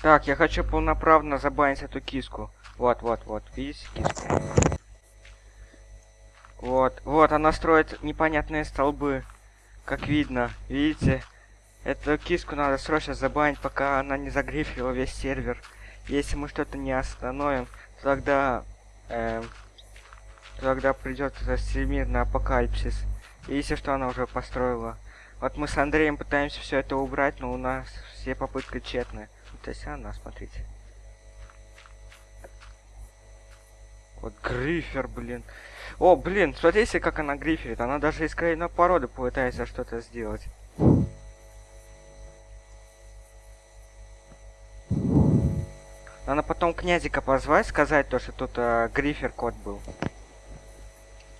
Так, я хочу полноправно забанить эту киску. Вот, вот, вот. Видите киску? Вот, вот, она строит непонятные столбы. Как видно, видите? Эту киску надо срочно забанить, пока она не загрифила весь сервер. Если мы что-то не остановим, тогда... эм, тогда придет всемирный апокалипсис. Видите, что она уже построила? Вот мы с Андреем пытаемся все это убрать, но у нас все попытки тщетны. То есть она, смотрите. Вот грифер, блин. О, блин, смотрите, как она гриферит. Она даже из крайной породы пытается что-то сделать. Надо потом князика позвать, сказать то, что тут э, грифер кот был.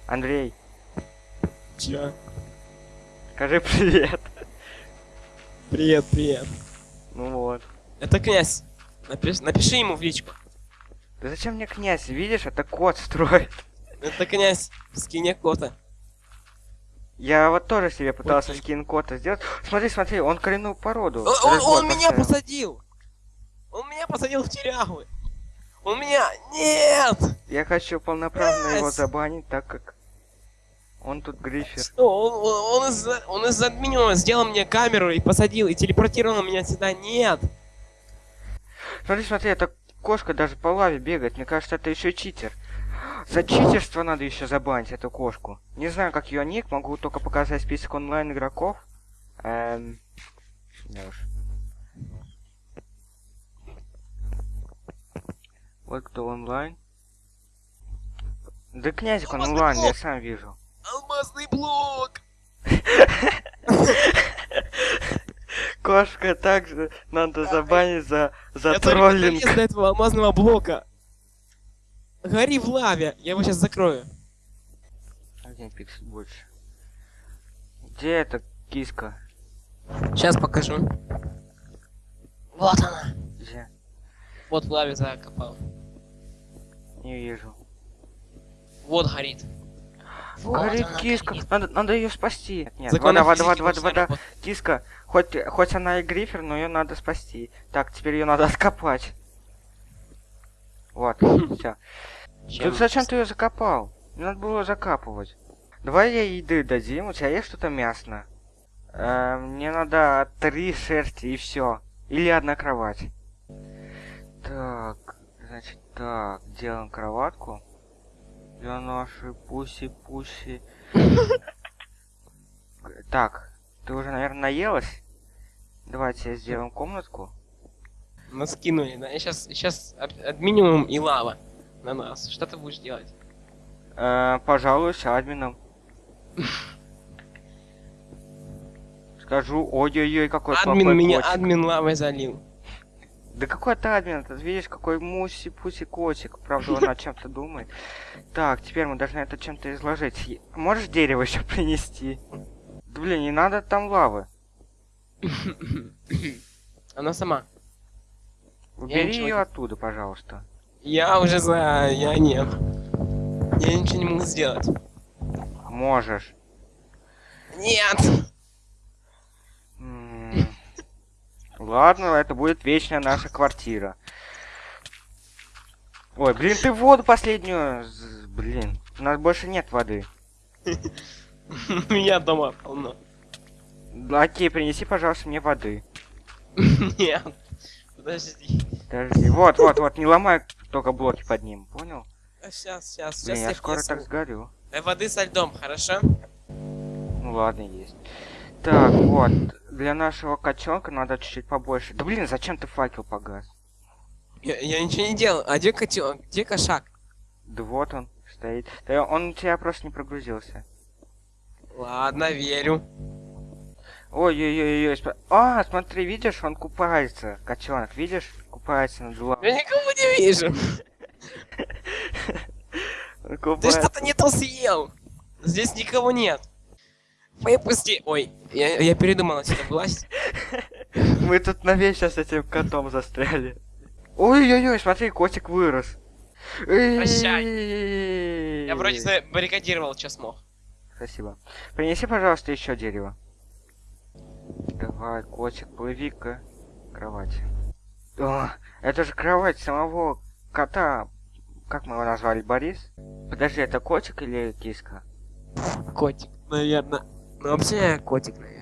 Андрей, Чё? Скажи привет. Привет, привет. Ну вот. Это князь. Напиши, напиши ему в личку. Да зачем мне князь? Видишь, это кот строит. Это князь в скине кота. Я вот тоже себе пытался Окей. скин кота сделать. Смотри, смотри, он коренную породу. Он, он- он меня посадил. Он меня посадил в тюрягу. Он меня... Нет! Я хочу полноправно его Князь! забанить, так как он тут грифер. Что? Он, он, он из-за он из админа сделал мне камеру и посадил, и телепортировал меня сюда. Нет! Смотри, смотри, эта кошка даже по лаве бегает. Мне кажется, это еще читер. За читерство надо еще забанить эту кошку. Не знаю, как ее ник, могу только показать список онлайн игроков. Эм... да уж. Вот кто онлайн. Да князик он онлайн, я сам вижу. Алмазный блок! Кошка также надо забанить за, за Я троллинг. до этого алмазного блока. Гори в лаве. Я его сейчас закрою. Один пиксель больше. Где эта киска? Сейчас покажу. Вот она. Где? Вот в лаве закопал. Не вижу. Вот горит. Вот Горит она киска. горит. Надо, надо ее спасти. Нет, Законы вода, вода, вода, вода, во вода. Киска. Хоть, хоть она и грифер, но ее надо спасти. Так, теперь ее надо откопать. Вот, все. Чем? Тут зачем ты ее закопал? Не надо было закапывать. Давай ей еды дадим, у тебя есть что-то мясное? Э, мне надо три шерсти и все. Или одна кровать. Так, значит так, делаем кроватку. Для нашей пуси-пуси. Так, ты уже, наверное, наелась? Давайте сделаем комнатку. Нас кинули, да? Сейчас, сейчас минимум и лава на нас. Что ты будешь делать? Э, пожалуюсь админом. Скажу, ой-ой-ой, какой админ меня, админ лавой залил. Да какой это админ? Ты видишь, какой муси-пуси котик. Правда, он о чем-то думает. Так, теперь мы должны это чем-то изложить. Можешь дерево еще принести? Да блин, не надо там лавы. Она сама. Убери ее не- оттуда, пожалуйста. Я уже знаю, я нет. Я ничего не могу сделать. Можешь. Нет! Ладно, это будет вечная наша квартира. Ой, блин, ты воду последнюю... Блин, у нас больше нет воды. У меня дома полно. Окей, принеси, пожалуйста, мне воды. Нет. Подожди. Подожди. Вот, вот, вот, не ломай только блоки под ним, понял? Сейчас, сейчас, Блин, сейчас я я скоро так сгорю. Э, Воды со льдом, хорошо? Ну ладно, есть. Так, вот. Для нашего котенка надо чуть-чуть побольше. Да блин, зачем ты факел погас? Я, я ничего не делал. А где котел? Где кошак? Да вот он стоит. Да он у тебя просто не прогрузился. Ладно, верю. Ой-ой-ой-ой. спа- А, смотри, видишь, он купается. Котенок, видишь? Купается над Я лавой. никого не вижу. Ты что-то не то съел. Здесь никого нет. Выпусти. Ой, я, я передумал отсюда власть. Мы тут навечно с этим котом застряли. Ой-ой-ой, смотри, котик вырос. Прощай. Я вроде забаррикадировал, что смог. Спасибо. Принеси, пожалуйста, еще дерево. Давай, котик, плыви к кровати. О, это же кровать самого кота. Как мы его назвали, Борис? Подожди, это котик или киска? Котик, наверное. Ну вообще котик, наверное.